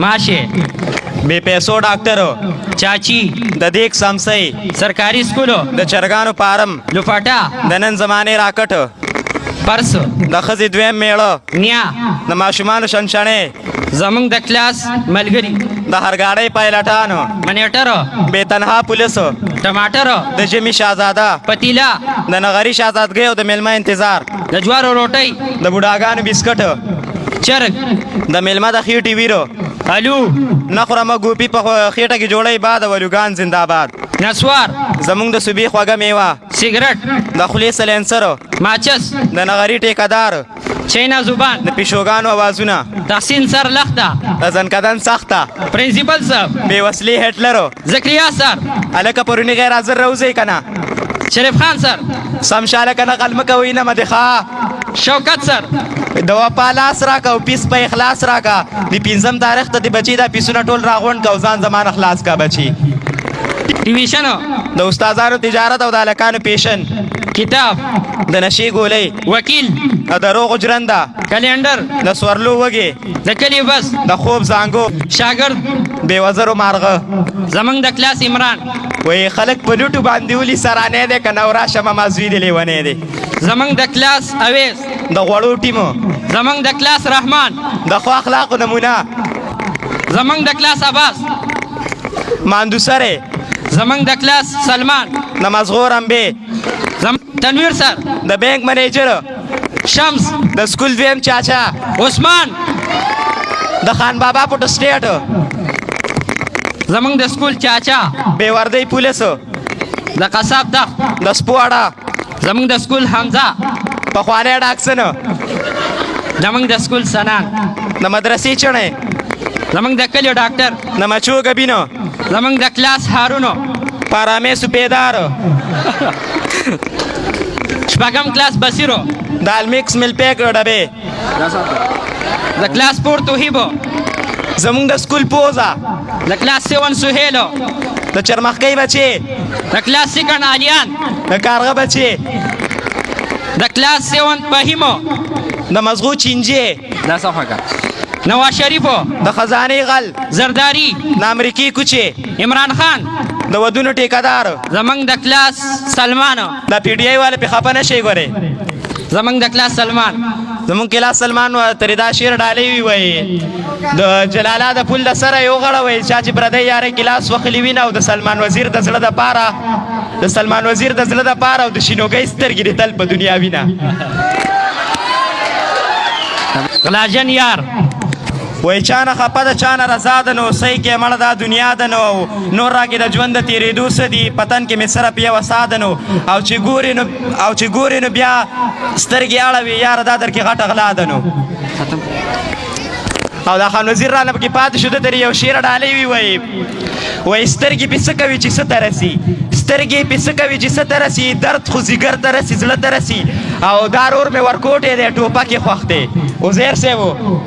ماشه بے پیسو ډاکټرو چاچی د دیک سمسي سرکاري سکولو د چرګانو فارم لوفاټا د نن زمانه راکټ پرس د خزې دویم میړه نیا د ماشومان شنشنه زمونږ د کلاس ملګری د هرګاړې پایلټانو منیټر به تنها پولیس ټماټر د جمی شاهزاده پتیلا د نغری شاهزادګۍ او د ملما انتظار د جوارو روټۍ د بوډاګانو بسکټ چرګ د میلمه د خېټې ویرو الو نه خورم ګوپی په خېټه کې جوړی باد ولوګان زنده باد نسوار زمونږ د صوبې خوږه میوه سیګریټ د خولې سلینسر ماچس د نغری ټیکدار چینا زبان د پیشوګانو اوازونه تحسین سر لخته د ځنکدن سخته پرنسپل صاحب بې وسلې هټلرو زکریا سر الکه پرونی غیر حاضر روزی کنه شریف خان سر سم شاله کنه غلم کوي نه مدخا شوکت سر د وپا لاس راکا او پیس په اخلاص راکا د پنځم تاریخ ته د بچی دا پیسونه ټول راغونډ کا ځان زمان اخلاص کا بچی ټیویشن د استادانو تجارت او د الکانو پیشن کتاب د نشي ګولۍ وکیل د روغ جرنده کلندر د سورلو وګي د کلي بس د خوب زانګو شاګرد بې وزرو مارغه زمنګ د کلاس عمران وای خلک په لوټو باندې ولي سرانه ده کنه ورا شمه مازوی دی لیونه دی زمنګ د کلاس اویس د غوړو ټیمو زمنګ د کلاس رحمان د خو اخلاق نمونه زمنګ د کلاس عباس ماندو سره زمنګ د کلاس سلمان نمازغور امبه زم تنویر سر د بانک منیجر شمس د سکول دویم چاچا عثمان د خان بابا پټ سټیټ زمنګ د سکول چاچا بے وردی پولیس د قصاب دغ د سپوړه زمنګ د سکول حمزه په خوانه ډاکسن زمنګ د سکول سنان د مدرسې چړې زمنګ د کلیو ډاکټر د مچو غبینو زمنګ د کلاس هارونو پارامې سپیدار شپږم کلاس بصیرو د المکس مل پیک ډبه د کلاس پور توهیبو زمونږ د سکول پوزا د کلاس 7 سهیلو د چرمخکۍ بچي د کلاس سیکن الیان د کارغه بچي د کلاس 7 بهیمو د مزغو چینجه دا صفه کا نواز شریفو د خزانه غل زرداری د امریکای کوچه عمران خان د ودونو ټیکادار زمنګ د کلاس سلمان د پی ډی آی والے په خپه نشي ګوره زمنګ د کلاس سلمان زمون کلاس سلمان تر دا شعر ډالې وی وای د جلالا د پل د سره یو غړ وای چې چې پردې یاره کلاس وخلی وینه او د سلمان وزیر د زړه د پاره د سلمان وزیر د زړه د پاره او د شینوګې سترګې تل په دنیا وینه غلاجن یار وای چا نه خپه ده چا نه رضا ده نو صحیح کې مړه دا دنیا ده نو نور راکې د ژوند د تېرېدو څه دي په تن کې مې صرف یوه ساه ده نو او چې ګورې نو او چې ګورې نو بیا سترګې اړوي یاره دا درکې غټه غلا ده نو او دا خان وزیر را لب کې پاتې شو د یو شعر ډالې وی وای وای سترګې په څه کوي چې څه ته رسي سترګې په څه کوي چې څه ته رسي درد خو ځیګر ته رسي زړه ته رسي او دا رور مې ورکوټې دی ټوپک یې خوښ دی عزیر صاحب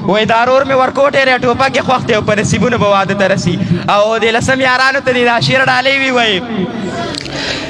وای دا رور مې ورکوټې دی ټوپک یې خوښ دی او په نصیبونه به واده ته رسي او د لسم یارانو ته دې دا شعر ډالۍ وي وایي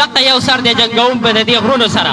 دقه یو سر دی جنګوم په ددی غرونو سره.